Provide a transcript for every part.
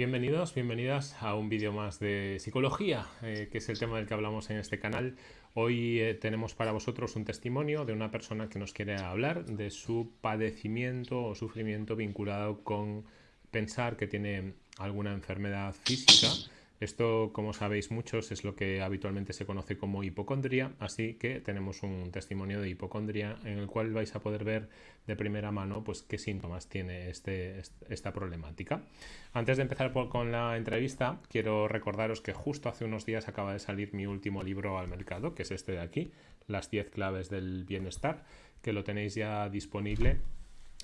Bienvenidos, bienvenidas a un vídeo más de psicología, eh, que es el tema del que hablamos en este canal. Hoy eh, tenemos para vosotros un testimonio de una persona que nos quiere hablar de su padecimiento o sufrimiento vinculado con pensar que tiene alguna enfermedad física esto, como sabéis muchos, es lo que habitualmente se conoce como hipocondria, así que tenemos un testimonio de hipocondria en el cual vais a poder ver de primera mano pues, qué síntomas tiene este, esta problemática. Antes de empezar con la entrevista, quiero recordaros que justo hace unos días acaba de salir mi último libro al mercado, que es este de aquí, Las 10 claves del bienestar, que lo tenéis ya disponible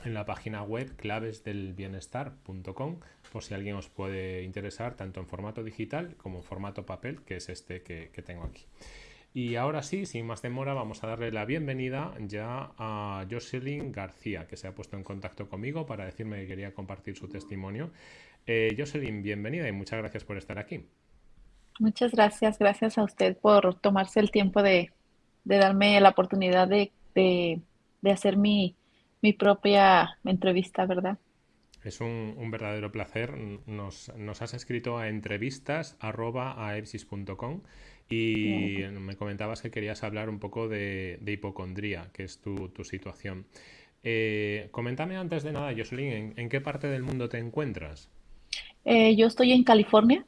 en la página web clavesdelbienestar.com por si alguien os puede interesar tanto en formato digital como en formato papel, que es este que, tengo aquí. Y ahora sí, sin más demora, vamos a darle la bienvenida ya a Jocelyn García, que se ha puesto en contacto conmigo para decirme que quería compartir su testimonio. Eh, Jocelyn, bienvenida y muchas gracias por estar aquí. Muchas gracias, gracias a usted por tomarse el tiempo de, darme la oportunidad de hacer mi, mi propia entrevista, ¿verdad? Es un, verdadero placer. Nos, has escrito a entrevistas.aepsis.com y me comentabas que querías hablar un poco de, hipocondría, que es tu, situación. Eh, coméntame antes de nada, Jocelyn, ¿en, qué parte del mundo te encuentras? Eh, yo estoy en California.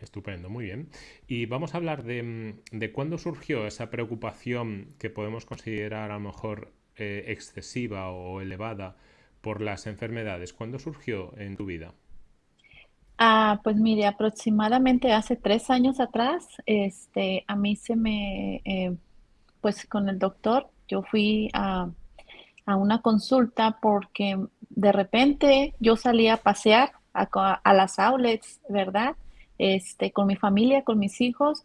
Estupendo, muy bien. Y vamos a hablar de, de cuándo surgió esa preocupación que podemos considerar a lo mejor eh, excesiva o elevada por las enfermedades? ¿Cuándo surgió en tu vida? Ah, pues mire, aproximadamente hace tres años atrás, este, a mí se me, eh, pues con el doctor, yo fui a, una consulta porque de repente yo salía a pasear a, a, las outlets, ¿verdad? Este, con mi familia, con mis hijos,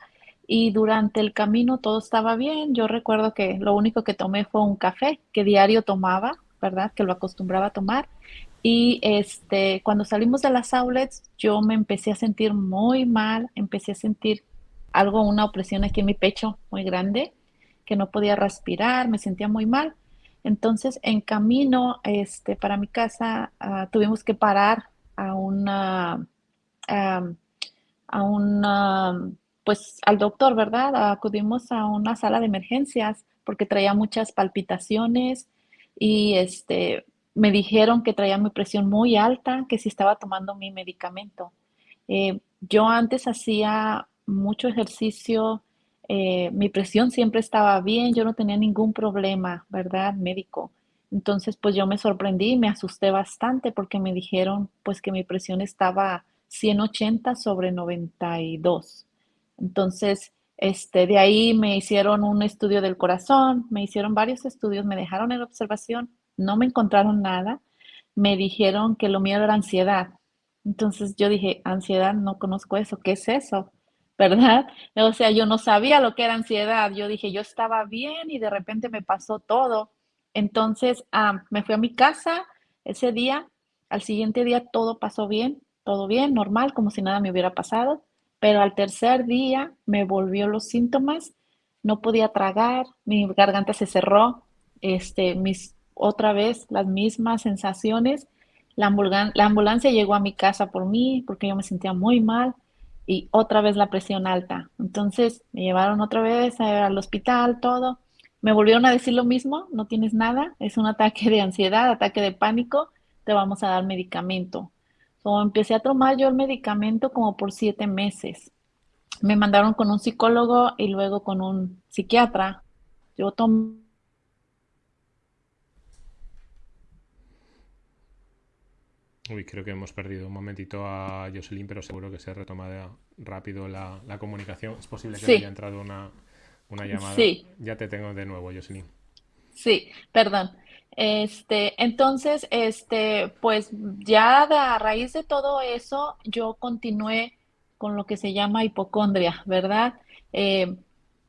y durante el camino todo estaba bien. Yo recuerdo que lo único que tomé fue un café que diario tomaba, ¿verdad? Que lo acostumbraba a tomar. Y este, cuando salimos de las outlets, yo me empecé a sentir muy mal, empecé a sentir algo, una opresión aquí en mi pecho muy grande, que no podía respirar, me sentía muy mal. Entonces, en camino este, para mi casa, ah, tuvimos que parar a una, a una pues al doctor, ¿verdad? Acudimos a una sala de emergencias porque traía muchas palpitaciones y este, me dijeron que traía mi presión muy alta, que si estaba tomando mi medicamento. Eh, yo antes hacía mucho ejercicio, eh, mi presión siempre estaba bien, yo no tenía ningún problema, ¿verdad? Médico. Entonces, pues yo me sorprendí, me asusté bastante porque me dijeron pues que mi presión estaba 180 sobre 92. Entonces, este, de ahí me hicieron un estudio del corazón, me hicieron varios estudios, me dejaron en observación, no me encontraron nada, me dijeron que lo mío era ansiedad. Entonces yo dije, ansiedad, no conozco eso, ¿qué es eso? ¿Verdad? O sea, yo no sabía lo que era ansiedad. Yo dije, yo estaba bien y de repente me pasó todo. Entonces ah, me fui a mi casa ese día, al siguiente día todo pasó bien, todo bien, normal, como si nada me hubiera pasado. Pero al tercer día me volvió los síntomas, no podía tragar, mi garganta se cerró, este, mis, otra vez las mismas sensaciones. La, la ambulancia llegó a mi casa por mí porque yo me sentía muy mal y otra vez la presión alta. Entonces me llevaron otra vez al hospital, todo. Me volvieron a decir lo mismo, no tienes nada, es un ataque de ansiedad, ataque de pánico, te vamos a dar medicamento empecé a tomar yo el medicamento como por siete meses. Me mandaron con un psicólogo y luego con un psiquiatra. Yo tomé Uy, creo que hemos perdido un momentito a Jocelyn, pero seguro que se retoma rápido la, comunicación. Es posible que haya entrado una, una llamada. Sí. Ya te tengo de nuevo, Jocelyn. Sí, perdón. Este, entonces, este, pues ya a raíz de todo eso, yo continué con lo que se llama hipocondria, ¿verdad? Eh,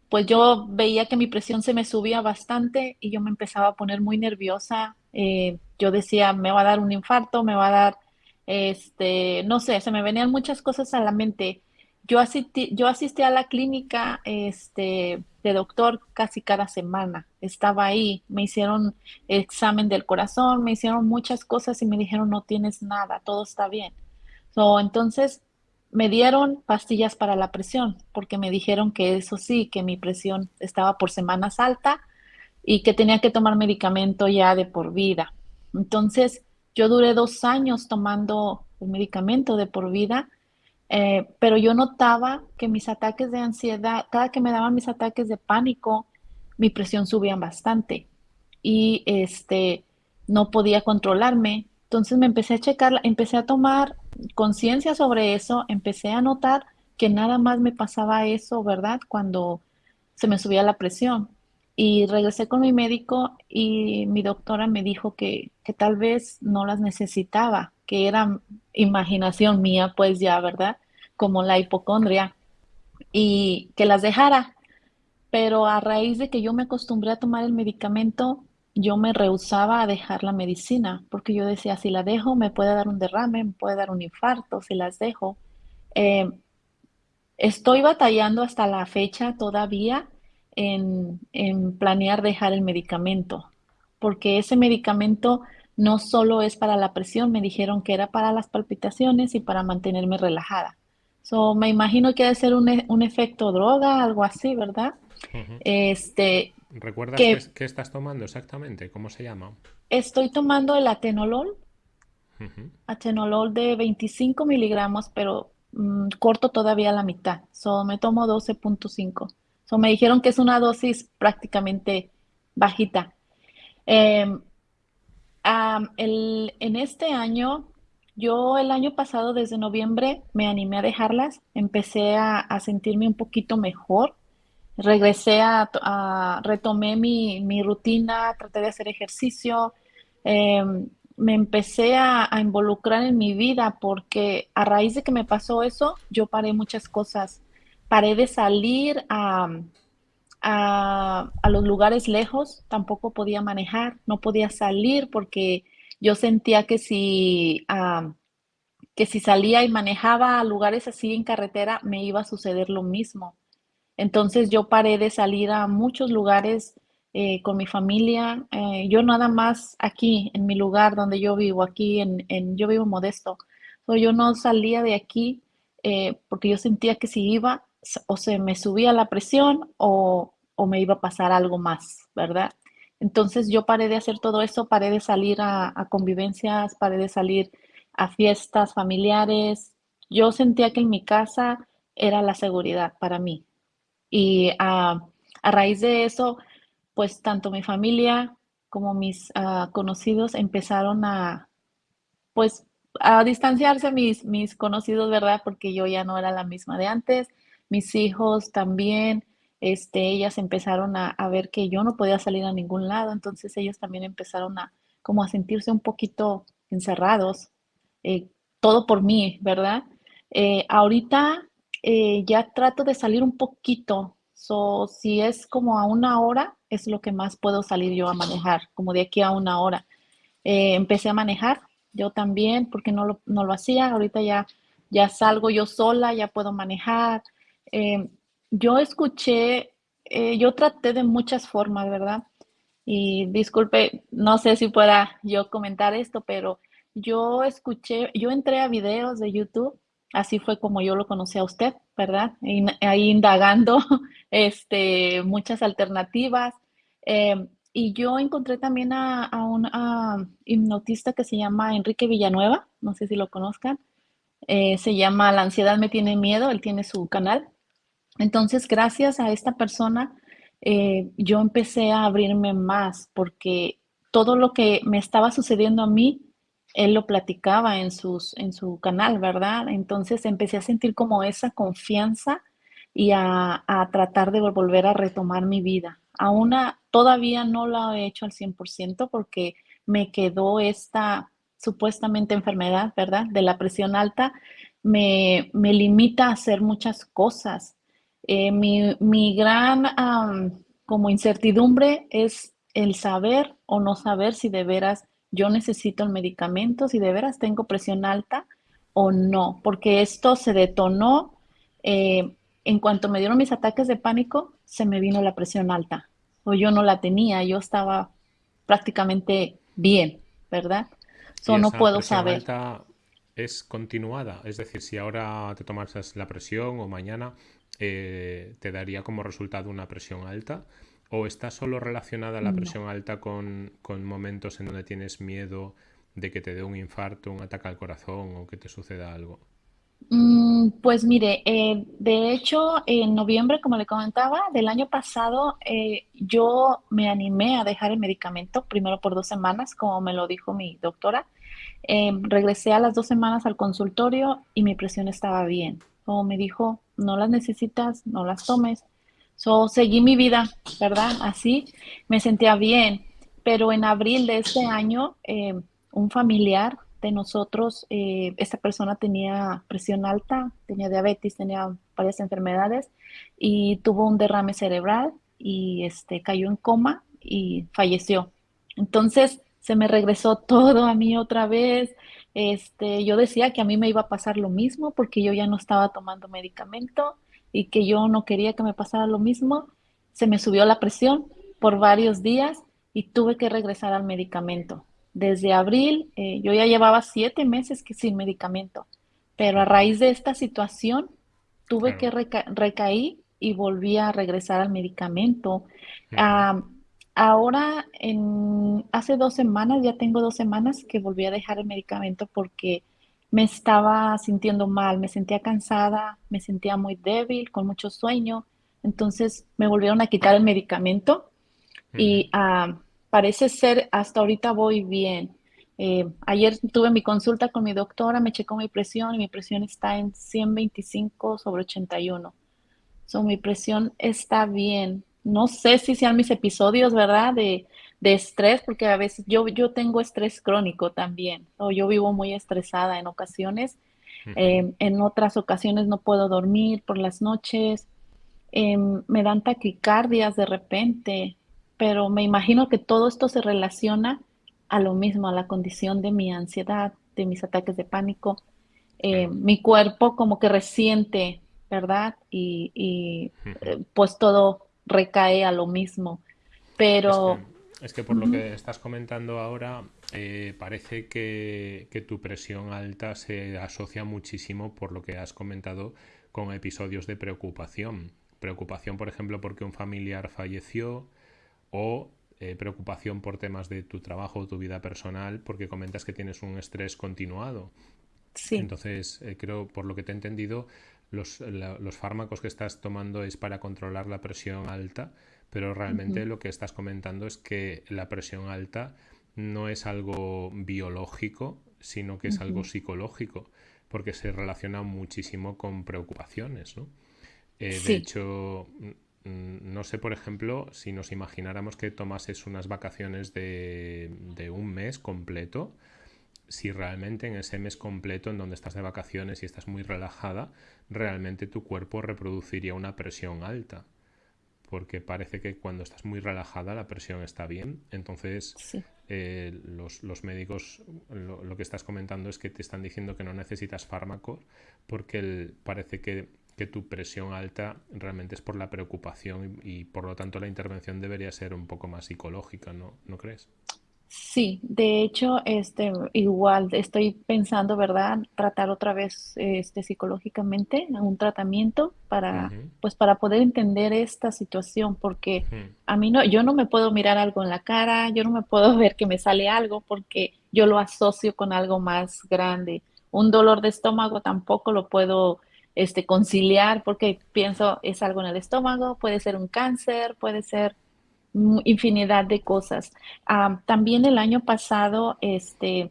pues yo veía que mi presión se me subía bastante y yo me empezaba a poner muy nerviosa. Eh, yo decía, me va a dar un infarto, me va a dar, este, no sé, se me venían muchas cosas a la mente. Yo asistí, yo asistí a la clínica este, de doctor casi cada semana. Estaba ahí, me hicieron examen del corazón, me hicieron muchas cosas y me dijeron no tienes nada, todo está bien. So, entonces me dieron pastillas para la presión, porque me dijeron que eso sí, que mi presión estaba por semanas alta y que tenía que tomar medicamento ya de por vida. Entonces, yo duré dos años tomando el medicamento de por vida, eh, pero yo notaba que mis ataques de ansiedad, cada que me daban mis ataques de pánico, mi presión subía bastante y este, no podía controlarme. Entonces me empecé a checar, empecé a tomar conciencia sobre eso, empecé a notar que nada más me pasaba eso, ¿verdad? Cuando se me subía la presión. Y regresé con mi médico y mi doctora me dijo que, que tal vez no las necesitaba, que era imaginación mía, pues ya, ¿verdad? Como la hipocondria, y que las dejara. Pero a raíz de que yo me acostumbré a tomar el medicamento, yo me rehusaba a dejar la medicina, porque yo decía, si la dejo, me puede dar un derrame, me puede dar un infarto, si las dejo. Eh, estoy batallando hasta la fecha todavía en, en planear dejar el medicamento, porque ese medicamento no solo es para la presión, me dijeron que era para las palpitaciones y para mantenerme relajada. So, me imagino que debe ser un, e, un efecto droga, algo así, ¿verdad? Este, ¿Recuerdas qué, estás tomando exactamente? ¿Cómo se llama? Estoy tomando el atenolol, atenolol de 25 miligramos, pero mm, corto todavía la mitad. So, me tomo 12.5. So, me dijeron que es una dosis prácticamente bajita. En este año, yo el año pasado, desde noviembre, me animé a dejarlas. Empecé a sentirme un poquito mejor regresé a, retomé mi, rutina, traté de hacer ejercicio, em, me empecé a, involucrar en mi vida porque a raíz de que me pasó eso, yo paré muchas cosas. Paré de salir a, los lugares lejos, tampoco podía manejar, no podía salir porque yo sentía que si, que si salía y manejaba a lugares así en carretera, me iba a suceder lo mismo. Entonces yo paré de salir a muchos lugares eh, con mi familia. Eh, yo nada más aquí, en mi lugar donde yo vivo, aquí en, yo vivo modesto. yo no salía de aquí eh, porque yo sentía que si iba o se me subía la presión o, me iba a pasar algo más, ¿verdad? Entonces yo paré de hacer todo eso, paré de salir a, convivencias, paré de salir a fiestas familiares. Yo sentía que en mi casa era la seguridad para mí, y a, raíz de eso, pues tanto mi familia como mis ah, conocidos empezaron a, pues, a distanciarse mis, mis conocidos, ¿verdad? Porque yo ya no era la misma de antes. Mis hijos también, este, ellas empezaron a, ver que yo no podía salir a ningún lado, entonces ellos también empezaron a como a sentirse un poquito encerrados, eh, todo por mí, ¿verdad? Eh, ahorita eh, ya trato de salir un poquito. So, si es como a una hora, es lo que más puedo salir yo a manejar, como de aquí a una hora. Empecé a manejar, yo también, porque no lo, no lo hacía. Ahorita ya, ya salgo yo sola, ya puedo manejar. Eh, yo escuché, yo traté de muchas formas, ¿verdad? Y disculpe, no sé si pueda yo comentar esto, pero yo escuché, yo entré a videos de YouTube así fue como yo lo conocí a usted, ¿verdad? ahí indagando este, muchas alternativas. Eh, y yo encontré también a, un hipnotista que se llama Enrique Villanueva, no sé si lo conozcan. Eh, se llama La ansiedad me tiene miedo, él tiene su canal. Entonces, gracias a esta persona, eh, yo empecé a abrirme más porque todo lo que me estaba sucediendo a mí, él lo platicaba en, en su canal, ¿verdad? Entonces empecé a sentir como esa confianza y a, tratar de volver a retomar mi vida. Aún todavía no lo he hecho al 100% porque me quedó esta supuestamente enfermedad, ¿verdad? De la presión alta, me, limita a hacer muchas cosas. Eh, mi, gran como incertidumbre es el saber o no saber si de veras yo necesito el medicamento, si de veras tengo presión alta o no, porque esto se detonó eh, en cuanto me dieron mis ataques de pánico, se me vino la presión alta, o yo no la tenía, yo estaba prácticamente bien, ¿verdad? So, no puedo saber. es continuada. Es decir, si ahora te tomas la presión o mañana eh, te daría como resultado una presión alta. ¿O está solo relacionada la presión alta con, con, momentos en donde tienes miedo de que te dé un infarto, un ataque al corazón o que te suceda algo? Mm, pues mire, eh, de hecho, en noviembre, como le comentaba, del año pasado, eh, yo me animé a dejar el medicamento, primero por dos semanas, como me lo dijo mi doctora. Regresé a las dos semanas al consultorio y mi presión estaba bien. Como me dijo, no las necesitas, no las tomes. So, seguí mi vida, ¿verdad? Así me sentía bien. Pero en abril de este año, em, un familiar de nosotros, eh, esta persona tenía presión alta, tenía diabetes, tenía varias enfermedades y tuvo un derrame cerebral y este, cayó en coma y falleció. Entonces se me regresó todo a mí otra vez. Este, yo decía que a mí me iba a pasar lo mismo porque yo ya no estaba tomando medicamento y que yo no quería que me pasara lo mismo. Se me subió la presión por varios días y tuve que regresar al medicamento desde abril, eh, yo ya llevaba siete meses que sin medicamento, pero a raíz de esta situación tuve que recaer y volví a regresar al medicamento. Ahora, en, hace dos semanas, ya tengo dos semanas que volví a dejar el medicamento porque me estaba sintiendo mal, me sentía cansada, me sentía muy débil, con mucho sueño. Entonces me volvieron a quitar el medicamento y parece ser, hasta ahorita voy bien. Eh, ayer tuve mi consulta con mi doctora, me checó mi presión y mi presión está en 125 sobre 81. So, mi presión está bien. No sé si sean mis episodios, ¿verdad? De, de estrés, porque a veces yo, yo tengo estrés crónico también. O yo vivo muy estresada en ocasiones. Eh, en otras ocasiones no puedo dormir por las noches. Em, me dan taquicardias de repente pero me imagino que todo esto se relaciona a lo mismo, a la condición de mi ansiedad, de mis ataques de pánico. Eh, mi cuerpo como que resiente, ¿verdad? Y, eh, pues todo recae a lo mismo. Pero... Es que, por lo que estás comentando ahora, eh, parece que, que, tu presión alta se asocia muchísimo, por lo que has comentado, con episodios de preocupación. Preocupación, por ejemplo, porque un familiar falleció, o eh, preocupación por temas de tu trabajo o tu vida personal porque comentas que tienes un estrés continuado. Sí. Entonces, eh, creo, por lo que te he entendido, los, los, fármacos que estás tomando es para controlar la presión alta, pero realmente lo que estás comentando es que la presión alta no es algo biológico, sino que es algo psicológico, porque se relaciona muchísimo con preocupaciones, ¿no? Eh, de hecho, Mm, no sé, por ejemplo, si nos imagináramos que tomases unas vacaciones de, un mes completo, si realmente en ese mes completo en donde estás de vacaciones y estás muy relajada, realmente tu cuerpo reproduciría una presión alta. Porque parece que cuando estás muy relajada la presión está bien. Entonces, eh, los, médicos lo, lo, que estás comentando es que te están diciendo que no necesitas fármacos porque parece que que tu presión alta realmente es por la preocupación y, por lo tanto la intervención debería ser un poco más psicológica, ¿no? ¿No crees? Sí, de hecho, este, igual estoy pensando, ¿verdad? Tratar otra vez, este, psicológicamente un tratamiento para, pues, para poder entender esta situación, porque a mí no, yo no me puedo mirar algo en la cara, yo no me puedo ver que me sale algo, porque yo lo asocio con algo más grande. Un dolor de estómago tampoco lo puedo este, conciliar, porque pienso es algo en el estómago, puede ser un cáncer, puede ser infinidad de cosas. también el año pasado, este,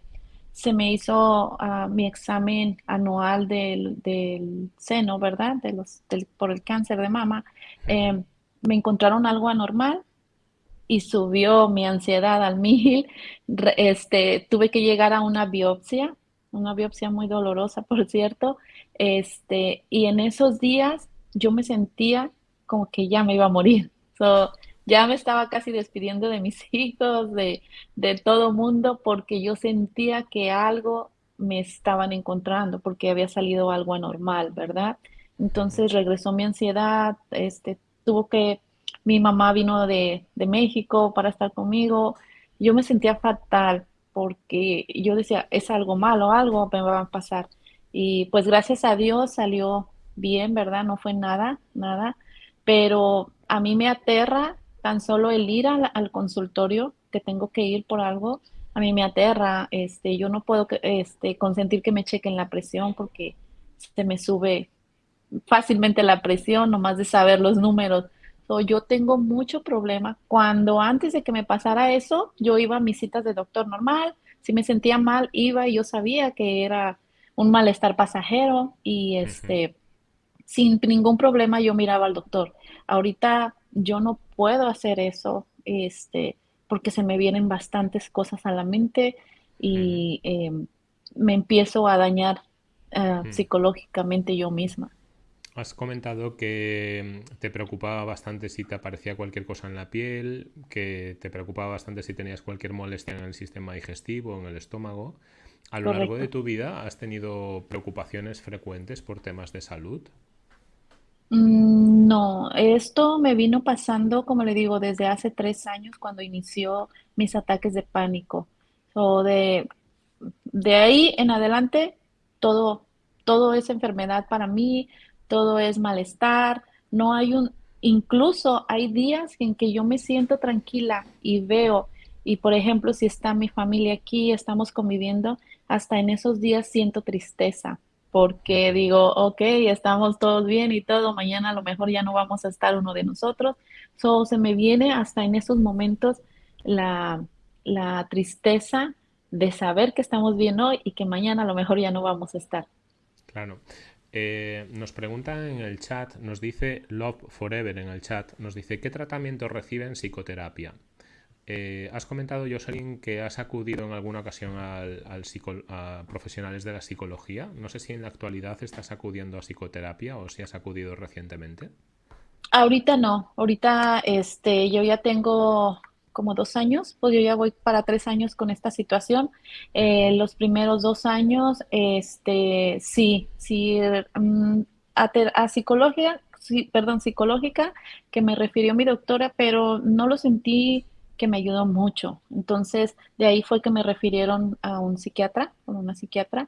se me hizo ah, mi examen anual del, seno, ¿verdad? De los, por el cáncer de mama. Em, me encontraron algo anormal y subió mi ansiedad al mil. Este, tuve que llegar a una biopsia, una biopsia muy dolorosa, por cierto, este, y en esos días yo me sentía como que ya me iba a morir. Ya me estaba casi despidiendo de mis hijos, de, de todo mundo, porque yo sentía que algo me estaban encontrando, porque había salido algo anormal, ¿verdad? Entonces regresó mi ansiedad, este, tuvo que, mi mamá vino de, de México para estar conmigo, yo me sentía fatal, porque yo decía, es algo malo, algo me va a pasar. Y pues gracias a Dios salió bien, ¿verdad? No fue nada, nada. Pero a mí me aterra tan solo el ir al, al consultorio, que tengo que ir por algo, a mí me aterra, este, yo no puedo este, consentir que me chequen la presión porque se me sube fácilmente la presión, nomás de saber los números. yo tengo mucho problema. Cuando antes de que me pasara eso, yo iba a mis citas de doctor normal, si me sentía mal, iba y yo sabía que era un malestar pasajero y este, sin ningún problema yo miraba al doctor. Ahorita yo no puedo hacer eso, este, porque se me vienen bastantes cosas a la mente y em, me empiezo a dañar ah, psicológicamente yo misma. Has comentado que mm, te preocupaba bastante si te aparecía cualquier cosa en la piel, que te preocupaba bastante si tenías cualquier molestia en el sistema digestivo, o en el estómago. ¿A lo largo de tu vida has tenido preocupaciones frecuentes por temas de salud? Mm, no, esto me vino pasando, como le digo, desde hace tres años cuando inició mis ataques de pánico. O de, de ahí en adelante, todo, todo es enfermedad para mí, todo es malestar, no hay un, incluso hay días en que yo me siento tranquila y veo, y por ejemplo, si está mi familia aquí, estamos conviviendo, hasta en esos días siento tristeza porque digo, ok, estamos todos bien y todo, mañana a lo mejor ya no vamos a estar uno de nosotros. So, se me viene hasta en esos momentos la, la tristeza de saber que estamos bien hoy y que mañana a lo mejor ya no vamos a estar. Claro. Eh, nos preguntan en el chat, nos dice Love Forever en el chat, nos dice, ¿qué tratamiento recibe en psicoterapia? Eh, has comentado, Jocelyn, que has acudido en alguna ocasión a profesionales de la psicología. No sé si en la actualidad estás acudiendo a psicoterapia o si has acudido recientemente. Ahorita no. Ahorita este, yo ya tengo como dos años, pues yo ya voy para tres años con esta situación. Eh, los primeros dos años, este, sí, sí, mm, a, psicología, sí, perdón, psicológica, que me refirió mi doctora, pero no lo sentí que me ayudó mucho. Entonces, de ahí fue que me refirieron a un psiquiatra, a una psiquiatra,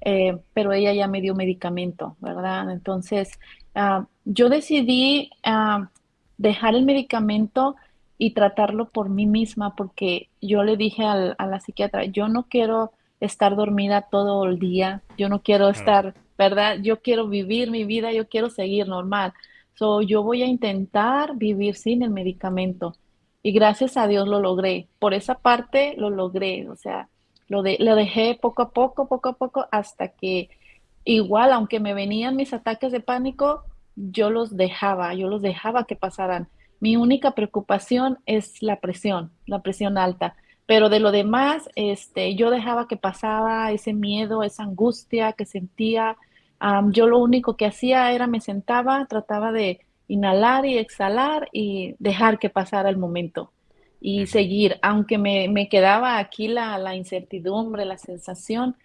eh, pero ella ya me dio medicamento, ¿verdad? Entonces, ah, yo decidí ah, dejar el medicamento y tratarlo por mí misma, porque yo le dije a la psiquiatra, yo no quiero estar dormida todo el día, yo no quiero estar, ¿verdad? Yo quiero vivir mi vida, yo quiero seguir normal. So, yo voy a intentar vivir sin el medicamento y gracias a Dios lo logré. Por esa parte lo logré, o sea, lo, de, lo dejé poco a poco, poco a poco, hasta que igual, aunque me venían mis ataques de pánico, yo los dejaba, yo los dejaba que pasaran. Mi única preocupación es la presión, la presión alta. Pero de lo demás, este, yo dejaba que pasaba ese miedo, esa angustia que sentía. yo lo único que hacía era me sentaba, trataba de, inhalar y exhalar y dejar que pasara el momento y seguir, aunque me, me quedaba aquí la, la, incertidumbre, la sensación,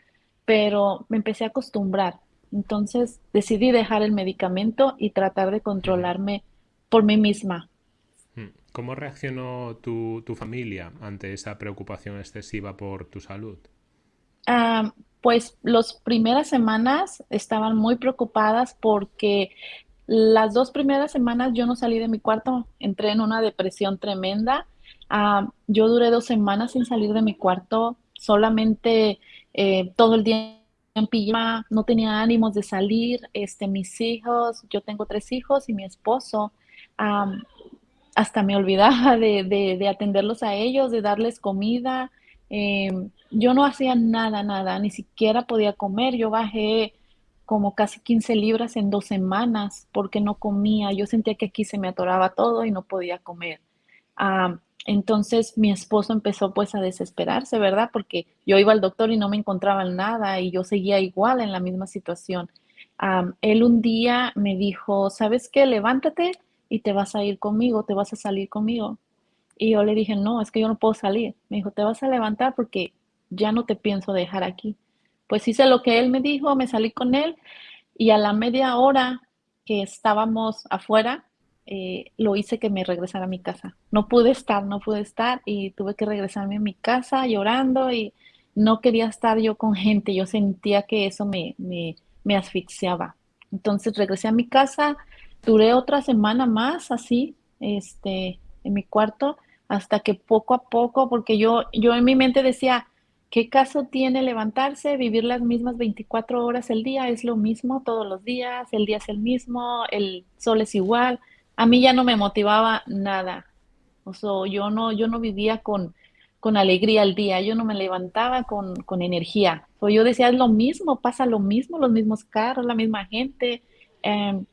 pero me empecé a acostumbrar. Entonces decidí dejar el medicamento y tratar de controlarme por mí misma. Hmm. ¿Cómo reaccionó tu, tu familia ante esa preocupación excesiva por tu salud? Ah, pues las primeras semanas estaban muy preocupadas porque las dos primeras semanas yo no salí de mi cuarto, entré en una depresión tremenda. Ah, yo duré dos semanas sin salir de mi cuarto, solamente eh, todo el día en pijama, no tenía ánimos de salir. Este, mis hijos, yo tengo tres hijos y mi esposo, hasta me olvidaba de, atenderlos a ellos, de darles comida. Em, yo no hacía nada, nada, ni siquiera podía comer. Yo bajé como casi 15 libras en dos semanas porque no comía. Yo sentía que aquí se me atoraba todo y no podía comer. entonces mi esposo empezó pues a desesperarse, ¿verdad? Porque yo iba al doctor y no me encontraba nada y yo seguía igual en la misma situación. él un día me dijo, ¿sabes qué? Levántate y te vas a ir conmigo, te vas a salir conmigo. Y yo le dije, no, es que yo no puedo salir. Me dijo, te vas a levantar porque ya no te pienso dejar aquí. Pues hice lo que él me dijo, me salí con él y a la media hora que estábamos afuera, eh, lo hice que me regresara a mi casa. No pude estar, no pude estar y tuve que regresarme a mi casa llorando y no quería estar yo con gente. Yo sentía que eso me, me, me asfixiaba. Entonces regresé a mi casa, duré otra semana más así, este, en mi cuarto, hasta que poco a poco, porque yo, yo en mi mente decía, ¿qué caso tiene levantarse, vivir las mismas 24 horas el día? Es lo mismo todos los días, el día es el mismo, el sol es igual a mí ya no me motivaba nada. O sea, yo no, yo no vivía con, con alegría el día, yo no me levantaba con, con energía. O yo decía, es lo mismo, pasa lo mismo, los mismos carros, la misma gente, em,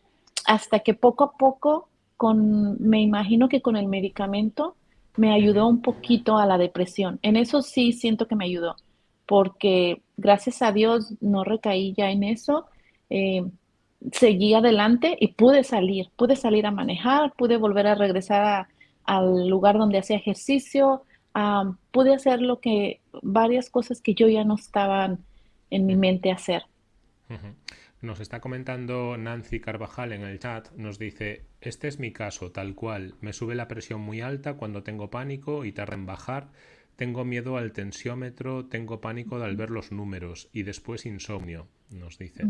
hasta que poco a poco, con, me imagino que con el medicamento, me ayudó un poquito a la depresión. En eso sí siento que me ayudó, porque gracias a Dios no recaí ya en eso. Eh, seguí adelante y pude salir, pude salir a manejar, pude volver a regresar al lugar donde hacía ejercicio, pude hacer lo que, varias cosas que yo ya no estaban en mi mente hacer. Nos está comentando Nancy Carvajal en el chat, nos dice, este es mi caso, tal cual, me sube la presión muy alta cuando tengo pánico y tarda en bajar, tengo miedo al tensiómetro, tengo pánico al ver los números y después insomnio, nos dice.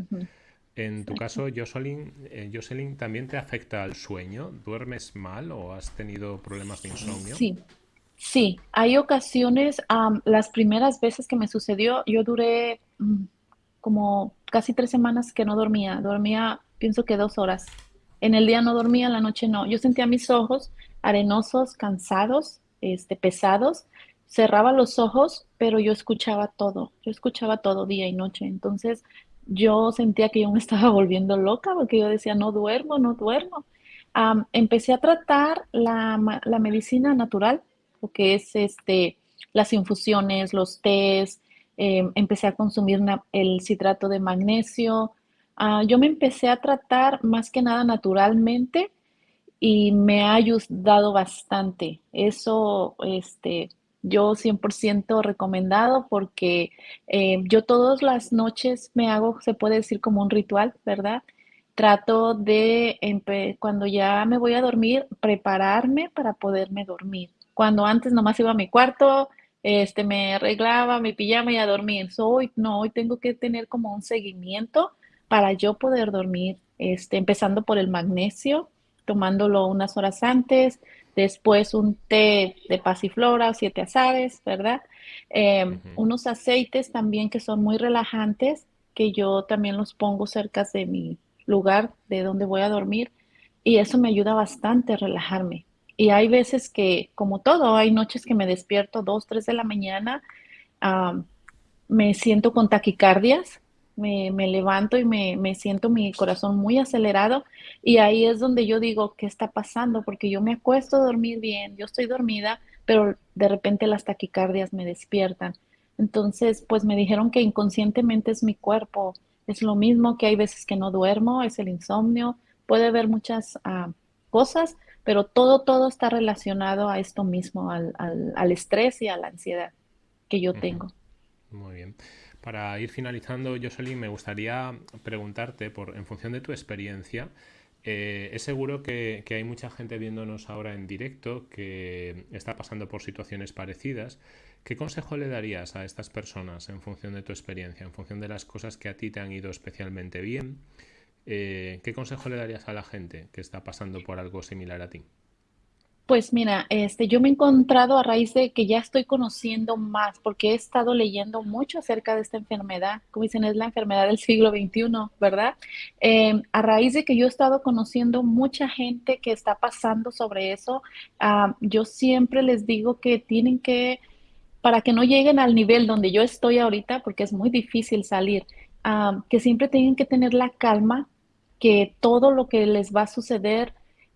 En tu caso, Jocelyn, eh, Jocelyn, ¿también te afecta el sueño? ¿Duermes mal o has tenido problemas de insomnio? Sí, sí. Hay ocasiones, las primeras veces que me sucedió, yo duré mm, como casi tres semanas que no dormía. Dormía, pienso que dos horas. En el día no dormía, en la noche no. Yo sentía mis ojos arenosos, cansados, este, pesados. Cerraba los ojos, pero yo escuchaba todo. Yo escuchaba todo día y noche. Entonces, yo sentía que yo me estaba volviendo loca porque yo decía, no duermo, no duermo. empecé a tratar la, medicina natural, lo que es este, las infusiones, los tés, em, empecé a consumir el citrato de magnesio. Ah, yo me empecé a tratar más que nada naturalmente y me ha ayudado bastante. Eso, este, yo 100% recomendado porque eh, yo todas las noches me hago, se puede decir como un ritual, ¿verdad? Trato de, cuando ya me voy a dormir, prepararme para poderme dormir. Cuando antes nomás iba a mi cuarto, este, me arreglaba mi pijama y a dormir. hoy no, hoy tengo que tener como un seguimiento para yo poder dormir, este, empezando por el magnesio, tomándolo unas horas antes, después un té de pasiflora o siete azares, ¿verdad? Em, unos aceites también que son muy relajantes, que yo también los pongo cerca de mi lugar de donde voy a dormir y eso me ayuda bastante a relajarme. Y hay veces que, como todo, hay noches que me despierto dos, tres de la mañana, me siento con taquicardias, me, levanto y me, siento mi corazón muy acelerado y ahí es donde yo digo, ¿qué está pasando? Porque yo me acuesto a dormir bien, yo estoy dormida, pero de repente las taquicardias me despiertan. Entonces, pues me dijeron que inconscientemente es mi cuerpo. Es lo mismo que hay veces que no duermo, es el insomnio, puede haber muchas ah, cosas, pero todo, todo está relacionado a esto mismo, al, al, estrés y a la ansiedad que yo tengo. Muy bien. Para ir finalizando, Jocelyn, me gustaría preguntarte, por, en función de tu experiencia, eh, es seguro que, hay mucha gente viéndonos ahora en directo que está pasando por situaciones parecidas. ¿Qué consejo le darías a estas personas en función de tu experiencia, en función de las cosas que a ti te han ido especialmente bien? Eh, ¿Qué consejo le darías a la gente que está pasando por algo similar a ti? Pues mira, este, yo me he encontrado a raíz de que ya estoy conociendo más, porque he estado leyendo mucho acerca de esta enfermedad, como dicen, es la enfermedad del siglo XXI, ¿verdad? Em, a raíz de que yo he estado conociendo mucha gente que está pasando sobre eso, yo siempre les digo que tienen que, para que no lleguen al nivel donde yo estoy ahorita, porque es muy difícil salir, que siempre tienen que tener la calma, que todo lo que les va a suceder,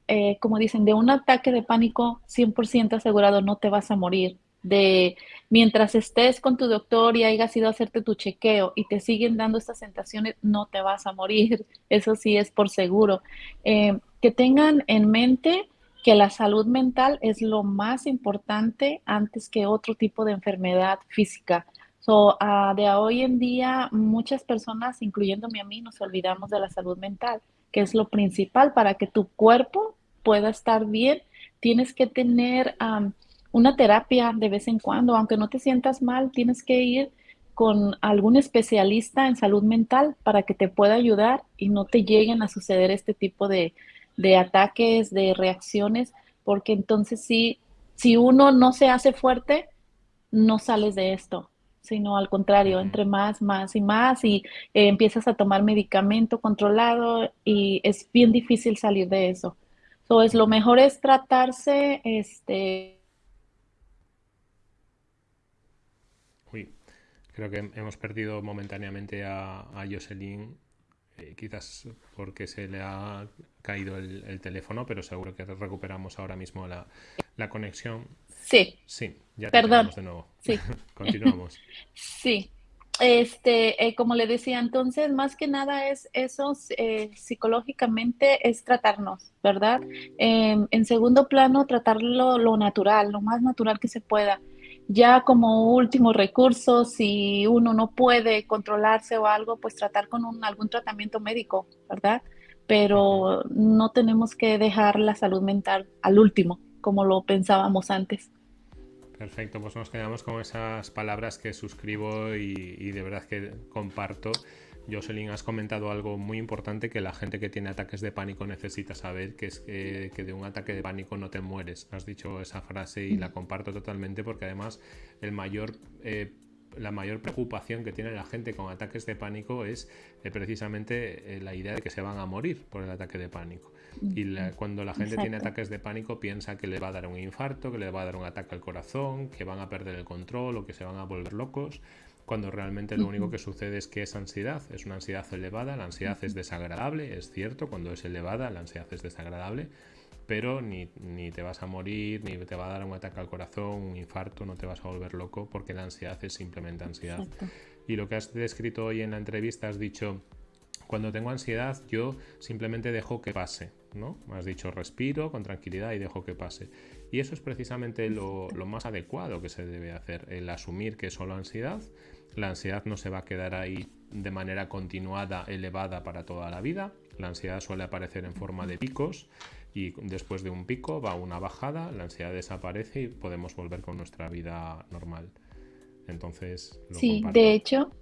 eh, como dicen, de un ataque de pánico 100% asegurado no te vas a morir. De mientras estés con tu doctor y hayas ido a hacerte tu chequeo y te siguen dando estas sensaciones, no te vas a morir. Eso sí es por seguro. Eh, que tengan en mente que la salud mental es lo más importante antes que otro tipo de enfermedad física. So, uh, de hoy en día, muchas personas, incluyéndome a mí, nos olvidamos de la salud mental, que es lo principal para que tu cuerpo pueda estar bien, tienes que tener una terapia de vez en cuando, aunque no te sientas mal, tienes que ir con algún especialista en salud mental para que te pueda ayudar y no te lleguen a suceder este tipo de, de ataques, de reacciones, porque entonces sí, si uno no se hace fuerte, no sales de esto, sino al contrario, entre más, más y más y eh, empiezas a tomar medicamento controlado y es bien difícil salir de eso. Entonces, lo mejor es tratarse, este... Uy, creo que hemos perdido momentáneamente a, a Jocelyn eh, quizás porque se le ha caído el, teléfono, pero seguro que recuperamos ahora mismo la, conexión. Sí. Sí, ya Perdón. de nuevo. Sí. Continuamos. sí. Este, eh, como le decía, entonces, más que nada es eso, eh, psicológicamente es tratarnos, ¿verdad? Em, en segundo plano, tratarlo lo natural, lo más natural que se pueda ya como último recurso, si uno no puede controlarse o algo, pues tratar con un, algún tratamiento médico, ¿verdad? Pero no tenemos que dejar la salud mental al último, como lo pensábamos antes. Perfecto, pues nos quedamos con esas palabras que suscribo y, y de verdad que comparto. Jocelyn, has comentado algo muy importante que la gente que tiene ataques de pánico necesita saber, que es que, de un ataque de pánico no te mueres. Has dicho esa frase y la comparto totalmente porque además el mayor... Eh, la mayor preocupación que tiene la gente con ataques de pánico es eh, precisamente eh, la idea de que se van a morir por el ataque de pánico. Y cuando la gente tiene ataques de pánico piensa que le va a dar un infarto, que le va a dar un ataque al corazón, que van a perder el control o que se van a volver locos cuando realmente lo único que sucede es que es ansiedad, es una ansiedad elevada, la ansiedad es desagradable, es cierto, cuando es elevada la ansiedad es desagradable, pero ni, ni, te vas a morir, ni te va a dar un ataque al corazón, un infarto, no te vas a volver loco, porque la ansiedad es simplemente ansiedad. Y lo que has descrito hoy en la entrevista, has dicho, cuando tengo ansiedad yo simplemente dejo que pase, ¿no? Has dicho respiro con tranquilidad y dejo que pase. Y eso es precisamente lo, lo más adecuado que se debe hacer, el asumir que es solo ansiedad, la ansiedad no se va a quedar ahí de manera continuada, elevada para toda la vida. La ansiedad suele aparecer en forma de picos y después de un pico va una bajada, la ansiedad desaparece y podemos volver con nuestra vida normal. Entonces, sí, de hecho,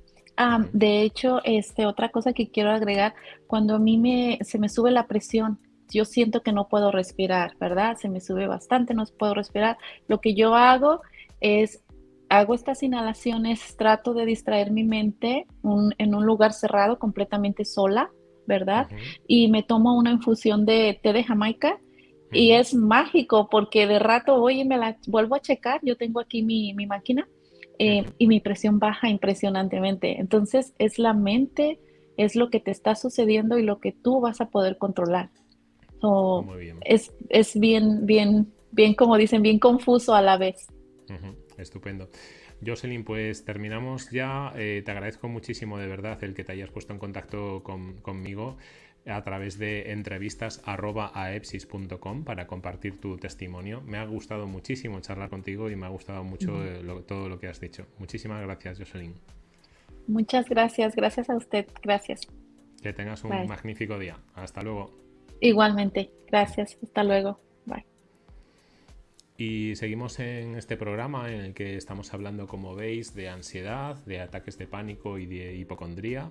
de hecho, este, otra cosa que quiero agregar, cuando a mí me, se me sube la presión, yo siento que no puedo respirar, ¿verdad? Se me sube bastante, no puedo respirar. Lo que yo hago es hago estas inhalaciones, trato de distraer mi mente en un lugar cerrado, completamente sola, ¿verdad? Y me tomo una infusión de té de Jamaica y es mágico porque de rato voy y me la vuelvo a checar, yo tengo aquí mi, máquina eh, y mi presión baja impresionantemente. Entonces es la mente, es lo que te está sucediendo y lo que tú vas a poder controlar. Es, es bien, bien, bien, como dicen, bien confuso a la vez. Estupendo. Jocelyn, pues terminamos ya. Eh, te agradezco muchísimo de verdad el que te hayas puesto en contacto conmigo a través de entrevistas para compartir tu testimonio. Me ha gustado muchísimo charlar contigo y me ha gustado mucho todo lo que has dicho. Muchísimas gracias, Jocelyn. Muchas gracias, gracias a usted, gracias. Que tengas un magnífico día. Hasta luego. Igualmente, gracias, hasta luego. Bye. Y seguimos en este programa en el que estamos hablando, como veis, de ansiedad, de ataques de pánico y de hipocondría.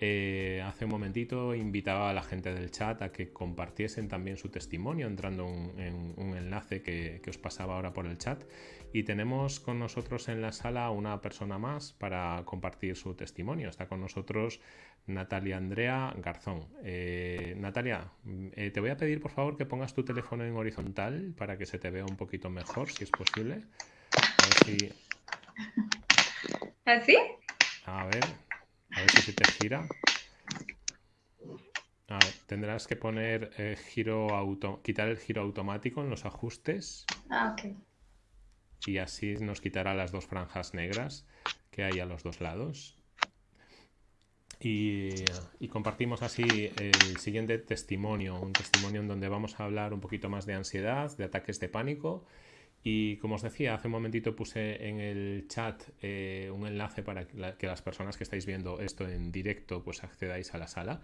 Eh, hace un momentito invitaba a la gente del chat a que compartiesen también su testimonio entrando en un enlace que, que, os pasaba ahora por el chat. Y tenemos con nosotros en la sala una persona más para compartir su testimonio. Está con nosotros Natalia Andrea Garzón. Eh, Natalia, eh, te voy a pedir por favor que pongas tu teléfono en horizontal para que se te vea un poquito mejor, si es posible. A ver si... ¿Así? A ver, a ver si se te gira. tendrás que poner eh, giro auto, quitar el giro automático en los ajustes. Ah, ok. Y así nos quitará las dos franjas negras que hay a los dos lados. Y, compartimos así el siguiente testimonio, un testimonio en donde vamos a hablar un poquito más de ansiedad, de ataques de pánico Y como os decía, hace un momentito puse en el chat eh, un enlace para que, las personas que estáis viendo esto en directo pues accedáis a la sala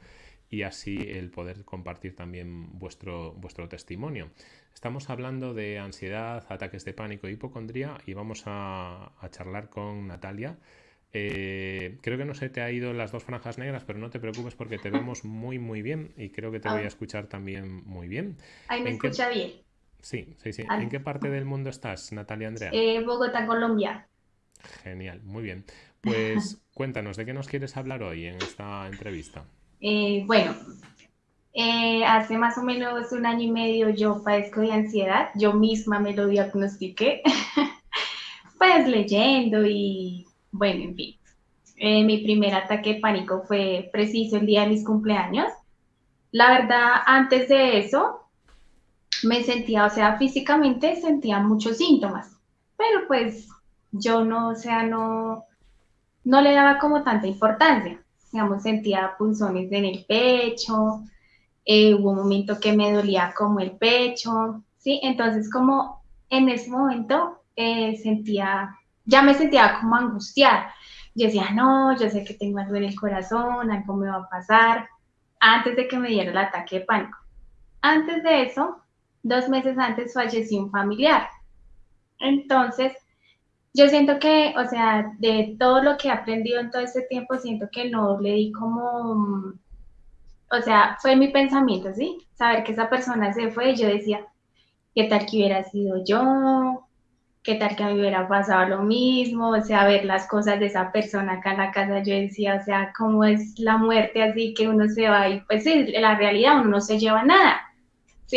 y así el poder compartir también vuestro, vuestro testimonio. Estamos hablando de ansiedad, ataques de pánico, hipocondría y vamos a, charlar con Natalia. Eh, creo que no se te ha ido las dos franjas negras, pero no te preocupes porque te vemos muy muy bien y creo que te voy a ah. escuchar también muy bien. Ahí me escucha bien. Sí, sí, sí. ¿En qué parte del mundo estás, Natalia Andrea? Eh, Bogotá, Colombia. Genial, muy bien. Pues cuéntanos, ¿de qué nos quieres hablar hoy en esta entrevista? Eh, bueno, eh, hace más o menos un año y medio yo padezco de ansiedad, yo misma me lo diagnostiqué, pues leyendo y bueno, en fin. mi primer ataque de pánico fue preciso el día de mis cumpleaños. La verdad, antes de eso, me sentía, o sea, físicamente sentía muchos síntomas, pero pues yo no, o sea, no, no le daba como tanta importancia. Digamos, sentía punzones en el pecho, eh, hubo un momento que me dolía como el pecho, ¿sí? Entonces, como en ese momento eh, sentía, ya me sentía como angustiada. Yo decía, no, yo sé que tengo algo en el corazón, algo me va a pasar, antes de que me diera el ataque de pánico. Antes de eso, dos meses antes falleció un familiar. Entonces, yo siento que, o sea, de todo lo que he aprendido en todo este tiempo, siento que no le di como, o sea, fue mi pensamiento, ¿sí? Saber que esa persona se fue y yo decía, ¿qué tal que hubiera sido yo? ¿Qué tal que a mí hubiera pasado lo mismo? O sea, ver las cosas de esa persona acá en la casa, yo decía, o sea, ¿cómo es la muerte así que uno se va y pues sí, la realidad uno no se lleva nada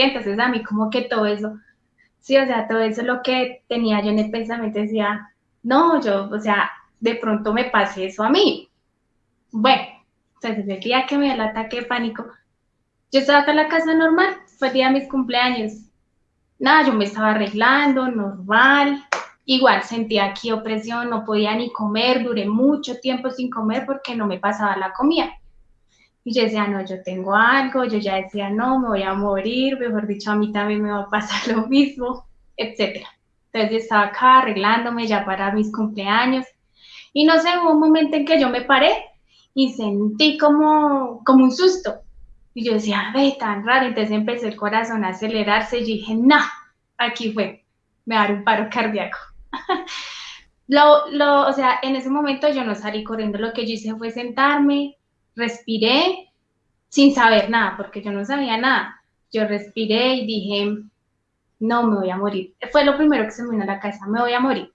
Entonces a mí como que todo eso, sí, o sea, todo eso lo que tenía yo en el pensamiento decía, no, yo, o sea, de pronto me pase eso a mí. Bueno, entonces el día que me dio el ataque de pánico, yo estaba en la casa normal, fue el día de mis cumpleaños. Nada, yo me estaba arreglando, normal. Igual sentía aquí opresión, no podía ni comer, duré mucho tiempo sin comer porque no me pasaba la comida. Y yo decía, no, yo tengo algo, yo ya decía, no, me voy a morir, mejor dicho, a mí también me va a pasar lo mismo, etc. Entonces yo estaba acá arreglándome ya para mis cumpleaños. Y no sé, hubo un momento en que yo me paré y sentí como, como un susto. Y yo decía, ve, tan raro. Entonces empecé el corazón a acelerarse y dije, no, aquí fue, me dar un paro cardíaco. lo, lo, o sea, en ese momento yo no salí corriendo, lo que yo hice fue sentarme, respiré sin saber nada, porque yo no sabía nada. Yo respiré y dije, no, me voy a morir. Fue lo primero que se me vino a la cabeza, me voy a morir.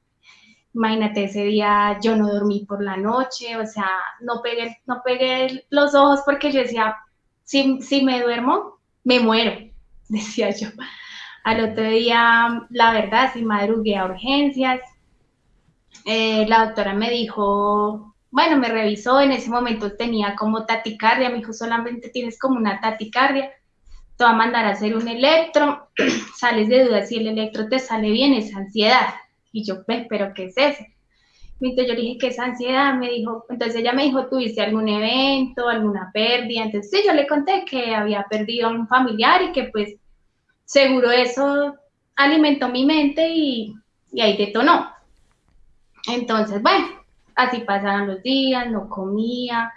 Imagínate, ese día yo no dormí por la noche, o sea, no pegué, no pegué los ojos porque yo decía, si, si me duermo, me muero, decía yo. Al otro día, la verdad, sí madrugué a urgencias. Eh, la doctora me dijo, bueno, me revisó, en ese momento tenía como taticardia, me dijo, solamente tienes como una taticardia, te va a mandar a hacer un electro, sales de duda, si el electro te sale bien, es ansiedad. Y yo, pero ¿qué es eso? Entonces yo le dije, ¿qué es ansiedad? Me dijo, entonces ella me dijo, ¿tuviste algún evento, alguna pérdida? Entonces sí, yo le conté que había perdido a un familiar y que pues seguro eso alimentó mi mente y, y ahí detonó. Entonces, bueno, Así pasaron los días, no comía,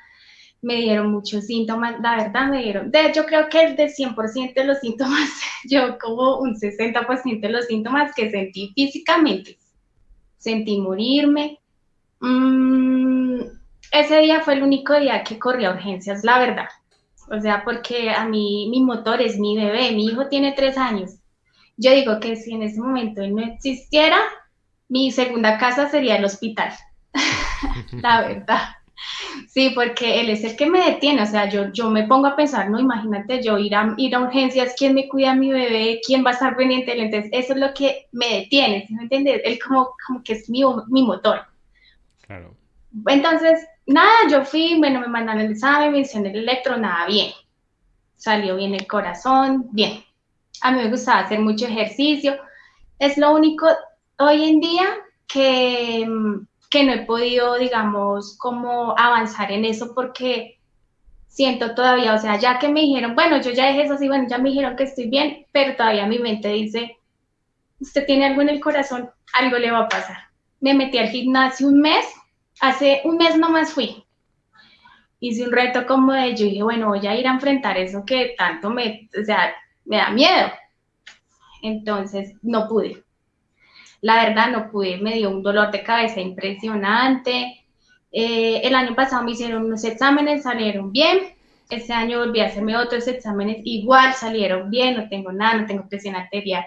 me dieron muchos síntomas, la verdad me dieron, de creo que el de 100% de los síntomas, yo como un 60% de los síntomas que sentí físicamente, sentí morirme. Mm, ese día fue el único día que corrí a urgencias, la verdad. O sea, porque a mí mi motor es mi bebé, mi hijo tiene tres años. Yo digo que si en ese momento él no existiera, mi segunda casa sería el hospital. la verdad. Sí, porque él es el que me detiene, o sea, yo, yo me pongo a pensar, no, imagínate yo ir a, ir a urgencias, ¿quién me cuida a mi bebé? ¿Quién va a estar pendiente? Entonces, eso es lo que me detiene, ¿sí me entiendes? Él como, como que es mi, mi motor. Claro. Entonces, nada, yo fui, bueno, me mandaron el examen, me hicieron el electro, nada, bien. Salió bien el corazón, bien. A mí me gustaba hacer mucho ejercicio. Es lo único hoy en día que que no he podido, digamos, como avanzar en eso porque siento todavía, o sea, ya que me dijeron, bueno, yo ya dejé eso así, bueno, ya me dijeron que estoy bien, pero todavía mi mente dice, usted tiene algo en el corazón, algo le va a pasar. Me metí al gimnasio un mes, hace un mes nomás fui. Hice un reto como de, yo dije, bueno, voy a ir a enfrentar eso que tanto me, o sea, me da miedo. Entonces, no pude. La verdad, no pude, me dio un dolor de cabeza impresionante. Eh, el año pasado me hicieron unos exámenes, salieron bien. Este año volví a hacerme otros exámenes, igual salieron bien, no tengo nada, no tengo presión arterial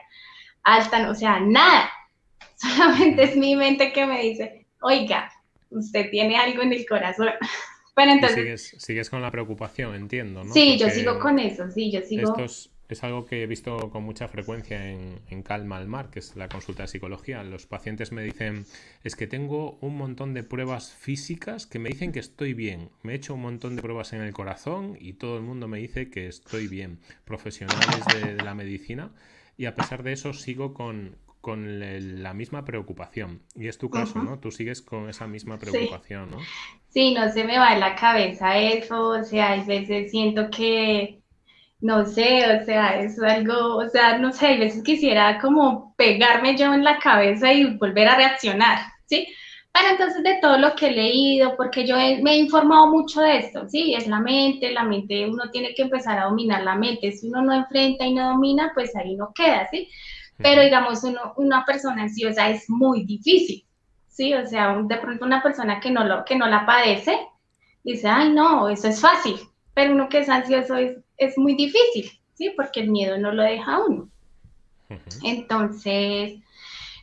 alta, o sea, nada. Solamente es mi mente que me dice, oiga, usted tiene algo en el corazón. Pero entonces... Sigues, con la preocupación, entiendo, ¿no? Sí, yo sigo con eso, sí, yo sigo... Esto es, algo que he visto con mucha frecuencia en, en, Calma al Mar, que es la consulta de psicología. Los pacientes me dicen, es que tengo un montón de pruebas físicas que me dicen que estoy bien. Me he hecho un montón de pruebas en el corazón y todo el mundo me dice que estoy bien. Profesionales de la medicina y a pesar de eso sigo con, la misma preocupación. Y es tu caso, ¿no? Tú sigues con esa misma preocupación, ¿no? Sí, no se me va en la cabeza eso, o sea, hay veces siento que, no sé, o sea, es algo, o sea, no sé, hay veces quisiera como pegarme yo en la cabeza y volver a reaccionar, ¿sí? Pero entonces de todo lo que he leído, porque yo me he informado mucho de esto, ¿sí? Es la mente, la mente, uno tiene que empezar a dominar la mente. Si uno no enfrenta y no domina, pues ahí no queda, ¿sí? Pero digamos, uno, una persona ansiosa es muy difícil, ¿sí? O sea, de pronto una persona que no, lo, que no la padece, dice, ay, no, eso es fácil. Pero uno que es ansioso es, es muy difícil, ¿sí? Porque el miedo no lo deja a uno. Entonces,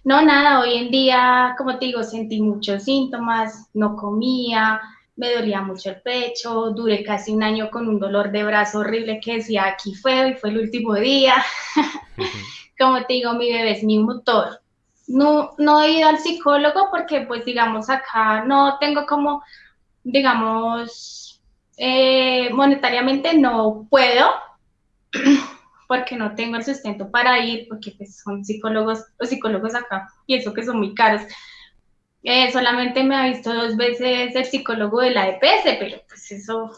no, nada, hoy en día, como te digo, sentí muchos síntomas, no comía, me dolía mucho el pecho, duré casi un año con un dolor de brazo horrible que decía, aquí fue, y fue el último día. como te digo, mi bebé es mi motor. No, no he ido al psicólogo porque, pues, digamos, acá no tengo como, digamos, eh, monetariamente no puedo. porque no tengo el sustento para ir, porque pues son psicólogos, los psicólogos acá, y eso que son muy caros. Eh, solamente me ha visto dos veces el psicólogo de la EPS, pero pues eso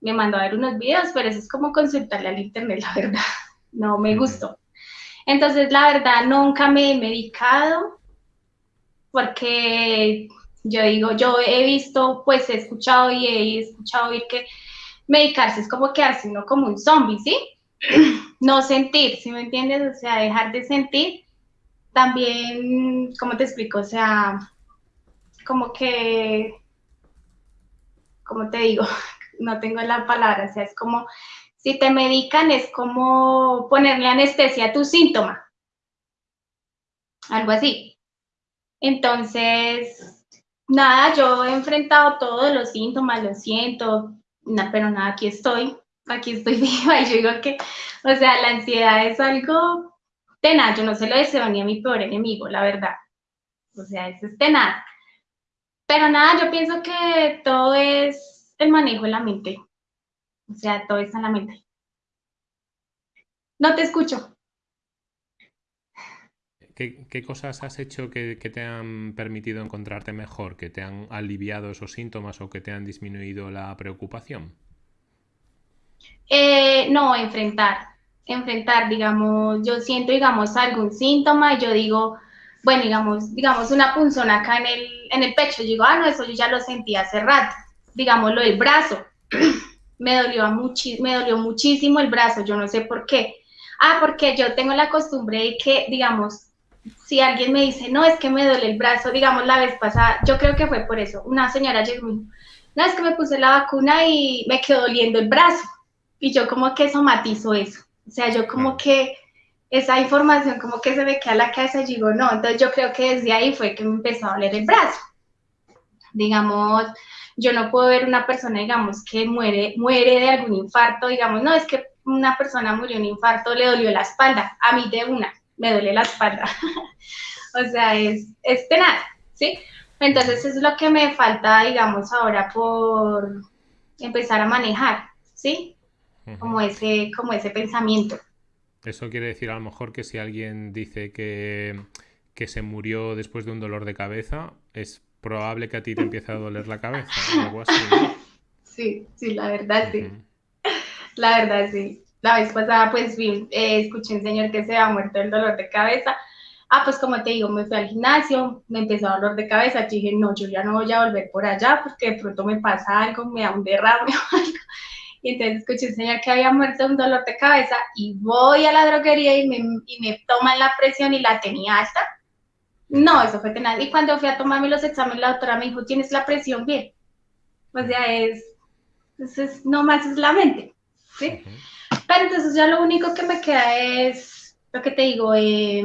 me mandó a ver unos videos, pero eso es como consultarle al internet, la verdad, no me gustó. Entonces, la verdad, nunca me he medicado, porque yo digo, yo he visto, pues he escuchado y he escuchado oír que medicarse es como quedarse uno como un zombie, ¿sí? no sentir, ¿sí me entiendes? O sea, dejar de sentir. También, ¿cómo te explico? O sea, como que, como te digo, no tengo la palabra, o sea, es como, si te medican es como ponerle anestesia a tu síntoma. Algo así. Entonces, nada, yo he enfrentado todos los síntomas, lo siento, pero nada, aquí estoy aquí estoy viva y yo digo que, o sea, la ansiedad es algo tenaz, yo no se lo deseo ni a mi peor enemigo, la verdad. O sea, eso es tenaz. Pero nada, yo pienso que todo es el manejo de la mente. O sea, todo está en la mente. No te escucho. ¿Qué, cosas has hecho que, te han permitido encontrarte mejor, que te han aliviado esos síntomas o que te han disminuido la preocupación? Eh, no, enfrentar, enfrentar, digamos, yo siento, digamos, algún síntoma y yo digo, bueno, digamos, digamos una punzona acá en el, en el pecho, yo digo, ah, no, eso yo ya lo sentí hace rato, digamos, lo del brazo, me dolió, me dolió muchísimo el brazo, yo no sé por qué. Ah, porque yo tengo la costumbre de que, digamos, si alguien me dice, no, es que me duele el brazo, digamos, la vez pasada, yo creo que fue por eso, una señora llegó y me dijo, no, es que me puse la vacuna y me quedó doliendo el brazo y yo como que somatizo eso. O sea, yo como que esa información como que se me queda a la cabeza y digo, no, entonces yo creo que desde ahí fue que me empezó a doler el brazo. Digamos, yo no puedo ver una persona, digamos, que muere, muere de algún infarto, digamos, no, es que una persona murió de un infarto, le dolió la espalda, a mí de una, me duele la espalda. o sea, es, es tenaz, ¿sí? Entonces es lo que me falta, digamos, ahora por empezar a manejar, ¿sí? como ese, como ese pensamiento. Eso quiere decir a lo mejor que si alguien dice que, que se murió después de un dolor de cabeza, es probable que a ti te empiece a doler la cabeza, algo así. Sí, sí, la verdad sí. La verdad sí. La vez pasada pues vi, eh, escuché un señor que se ha muerto del dolor de cabeza. Ah, pues como te digo, me fui al gimnasio, me empezó a dolor de cabeza, yo dije, no, yo ya no voy a volver por allá porque de pronto me pasa algo, me da un derrame o algo. Y entonces escuché un señor que había muerto un dolor de cabeza y voy a la droguería y me, y me toman la presión y la tenía alta. No, eso fue tenaz. Y cuando fui a tomarme los exámenes, la doctora me dijo, tienes la presión bien. O sea, es, es, no más es la mente, ¿sí? Pero entonces ya lo único que me queda es, lo que te digo, eh,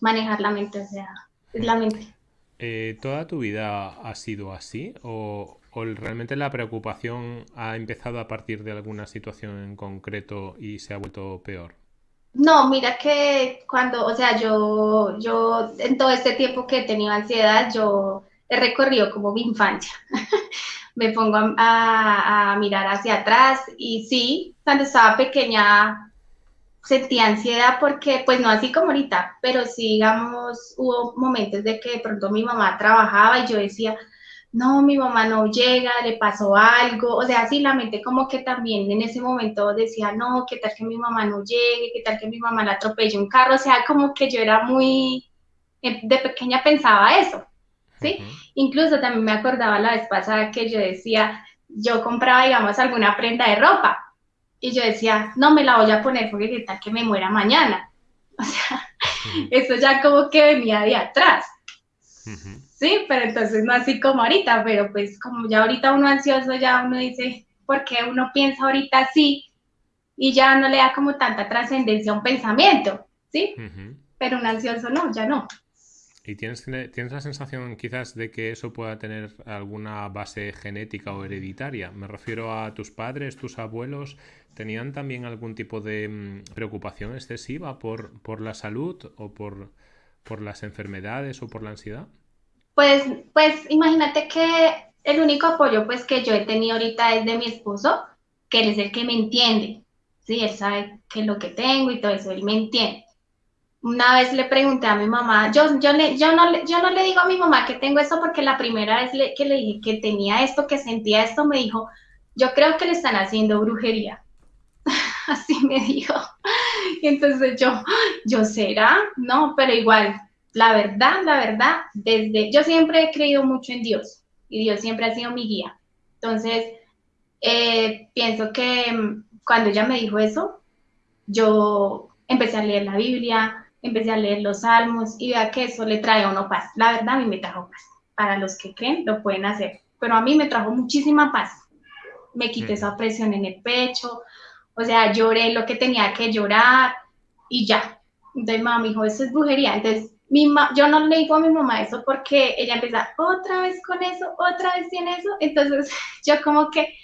manejar la mente, o sea, es la mente. Eh, ¿Toda tu vida ha sido así? ¿O, ¿O realmente la preocupación ha empezado a partir de alguna situación en concreto y se ha vuelto peor? No, mira que cuando, o sea, yo, yo en todo este tiempo que he tenido ansiedad, yo he recorrido como mi infancia. Me pongo a, mirar hacia atrás y sí, cuando estaba pequeña sentía ansiedad porque, pues no así como ahorita, pero sí, digamos, hubo momentos de que de pronto mi mamá trabajaba y yo decía, no, mi mamá no llega, le pasó algo, o sea, sí, la mente como que también en ese momento decía, no, qué tal que mi mamá no llegue, qué tal que mi mamá la atropelle un carro, o sea, como que yo era muy, eh, de pequeña pensaba eso, ¿sí? Incluso también me acordaba la vez pasada que yo decía, yo compraba, digamos, alguna prenda de ropa, y yo decía, no me la voy a poner porque qué tal que me muera mañana, o sea, eso ya como que venía de atrás. Sí, pero entonces no así como ahorita, pero pues como ya ahorita uno ansioso, ya uno dice, ¿por qué uno piensa ahorita así? Y ya no le da como tanta trascendencia a un pensamiento, ¿sí? Pero un ansioso no, ya no. ¿Y tienes, tienes la sensación quizás de que eso pueda tener alguna base genética o hereditaria? Me refiero a tus padres, tus abuelos, ¿tenían también algún tipo de mm, preocupación excesiva por, por la salud o por, por las enfermedades o por la ansiedad? Pues, pues imagínate que el único apoyo pues que yo he tenido ahorita es de mi esposo, que él es el que me entiende, sí, él sabe qué es lo que tengo y todo eso, él me entiende. Una vez le pregunté a mi mamá, yo, yo, le, yo, no, yo no le digo a mi mamá que tengo esto porque la primera vez que le dije que tenía esto, que sentía esto, me dijo, yo creo que le están haciendo brujería. Así me dijo. Y entonces yo, ¿yo será? No, pero igual, la verdad, la verdad, desde, yo siempre he creído mucho en Dios y Dios siempre ha sido mi guía. Entonces, eh, pienso que mm, cuando ella me dijo eso, yo empecé a leer la Biblia, empecé a leer los salmos y vea que eso le trae a uno paz. La verdad, a mí me trajo paz. Para los que creen, lo pueden hacer. Pero a mí me trajo muchísima paz. Me quité esa presión en el pecho, o sea, lloré lo que tenía que llorar y ya. Entonces, mamá me dijo, eso es brujería. Entonces, mi yo no le digo a mi mamá eso porque ella empieza otra vez con eso, otra vez tiene eso. Entonces yo como que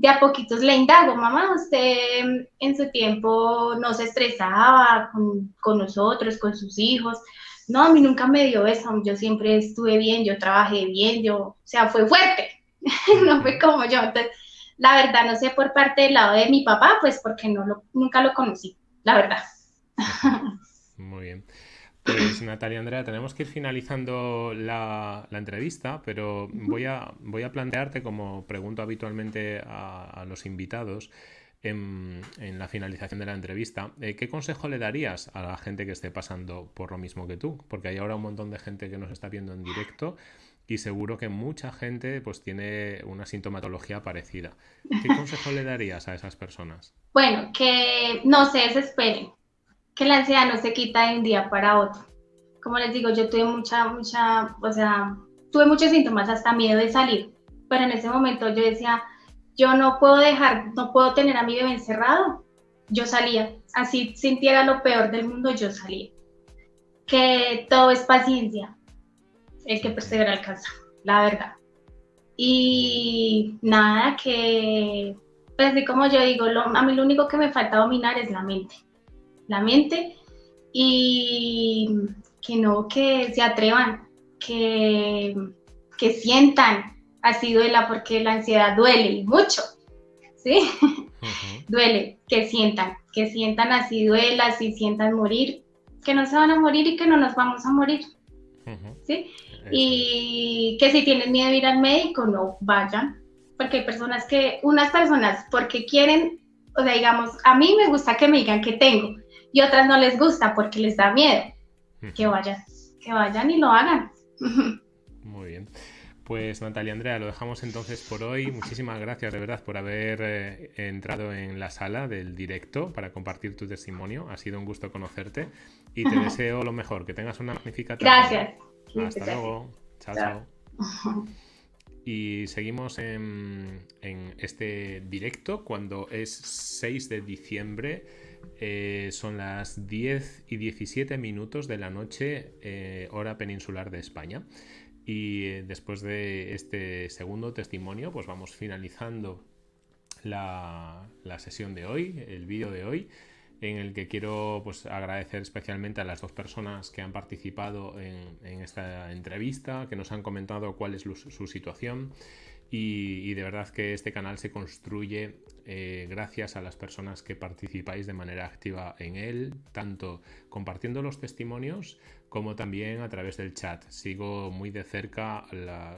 de a poquitos le indago, mamá, usted en su tiempo no se estresaba con, con nosotros, con sus hijos. No, a mí nunca me dio eso, yo siempre estuve bien, yo trabajé bien, yo, o sea, fue fuerte, no fue como yo. Entonces, la verdad, no sé por parte del lado de mi papá, pues porque no lo, nunca lo conocí, la verdad. Muy bien. Pues Natalia Andrea, tenemos que ir finalizando la, entrevista, pero voy a, plantearte, como pregunto habitualmente a, los invitados en, la finalización de la entrevista, eh, ¿qué consejo le darías a la gente que esté pasando por lo mismo que tú? Porque hay ahora un montón de gente que nos está viendo en directo y seguro que mucha gente pues tiene una sintomatología parecida. ¿Qué consejo le darías a esas personas? Bueno, que no se desesperen, que la ansiedad no se quita de un día para otro. Como les digo, yo tuve mucha, mucha, o sea, tuve muchos síntomas, hasta miedo de salir, pero en ese momento yo decía, yo no puedo dejar, no puedo tener a mi bebé encerrado. Yo salía, así sintiera lo peor del mundo, yo salía. Que todo es paciencia, el que persevera alcanza, la verdad. Y nada, que, pues así como yo digo, a mí lo único que me falta dominar es la mente la mente y que no, que se atrevan, que, que sientan así duela, porque la ansiedad duele mucho, ¿sí? duele, que sientan, que sientan así duela, así sientan morir, que no se van a morir y que no nos vamos a morir, ¿sí? Y que si tienen miedo de ir al médico, no vayan, porque hay personas que, unas personas, porque quieren, o sea, digamos, a mí me gusta que me digan que tengo, y otras no les gusta porque les da miedo. que vayan, que vayan y lo hagan. Muy bien. Pues Natalia Andrea, lo dejamos entonces por hoy. Muchísimas gracias de verdad por haber eh, entrado en la sala del directo para compartir tu testimonio. Ha sido un gusto conocerte y te deseo lo mejor, que tengas una magnífica tarde. Gracias. Hasta luego. Chao, chao. Y seguimos en, este directo cuando es 6 de diciembre. Eh, son las 10 y 17 minutos de la noche, eh, hora peninsular de España. Y eh, después de este segundo testimonio, pues vamos finalizando la, sesión de hoy, el vídeo de hoy, en el que quiero pues, agradecer especialmente a las dos personas que han participado en, esta entrevista, que nos han comentado cuál es su situación y, de verdad que este canal se construye eh, gracias a las personas que participáis de manera activa en él, tanto compartiendo los testimonios como también a través del chat. Sigo muy de cerca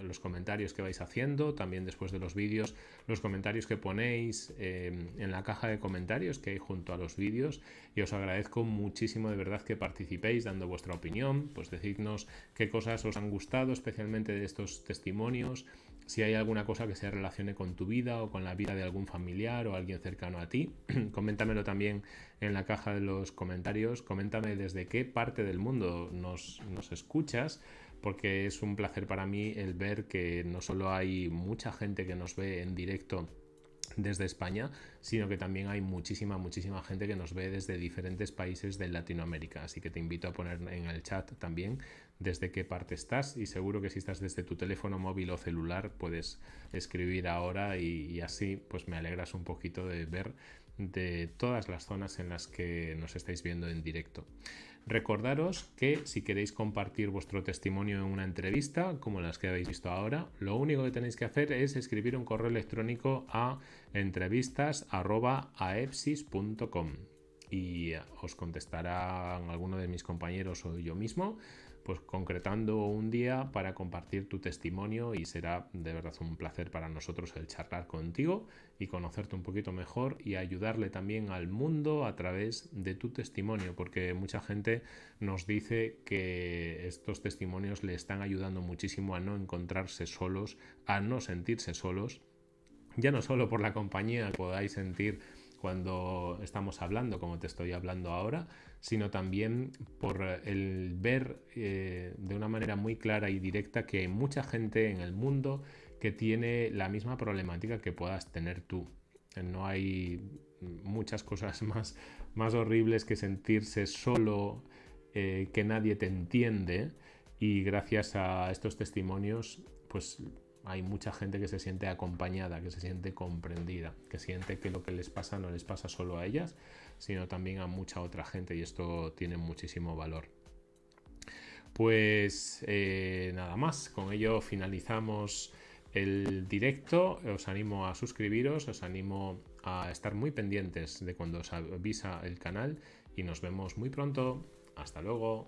los comentarios que vais haciendo, también después de los vídeos, los comentarios que ponéis eh, en la caja de comentarios que hay junto a los vídeos y os agradezco muchísimo de verdad que participéis dando vuestra opinión, pues decidnos qué cosas os han gustado especialmente de estos testimonios, si hay alguna cosa que se relacione con tu vida o con la vida de algún familiar o alguien cercano a ti, coméntamelo también en la caja de los comentarios. Coméntame desde qué parte del mundo nos, nos escuchas, porque es un placer para mí el ver que no solo hay mucha gente que nos ve en directo desde España, sino que también hay muchísima, muchísima gente que nos ve desde diferentes países de Latinoamérica. Así que te invito a poner en el chat también desde qué parte estás. Y seguro que si estás desde tu teléfono móvil o celular puedes escribir ahora y, así pues me alegras un poquito de ver de todas las zonas en las que nos estáis viendo en directo. Recordaros que si queréis compartir vuestro testimonio en una entrevista, como las que habéis visto ahora, lo único que tenéis que hacer es escribir un correo electrónico a entrevistas.aepsis.com y os contestarán alguno de mis compañeros o yo mismo pues concretando un día para compartir tu testimonio y será de verdad un placer para nosotros el charlar contigo y conocerte un poquito mejor y ayudarle también al mundo a través de tu testimonio porque mucha gente nos dice que estos testimonios le están ayudando muchísimo a no encontrarse solos, a no sentirse solos, ya no solo por la compañía podáis sentir cuando estamos hablando, como te estoy hablando ahora, sino también por el ver eh, de una manera muy clara y directa que hay mucha gente en el mundo que tiene la misma problemática que puedas tener tú. No hay muchas cosas más, más horribles que sentirse solo, eh, que nadie te entiende y gracias a estos testimonios pues hay mucha gente que se siente acompañada, que se siente comprendida, que siente que lo que les pasa no les pasa solo a ellas, sino también a mucha otra gente y esto tiene muchísimo valor. Pues eh, nada más, con ello finalizamos el directo. Os animo a suscribiros, os animo a estar muy pendientes de cuando os avisa el canal y nos vemos muy pronto. Hasta luego.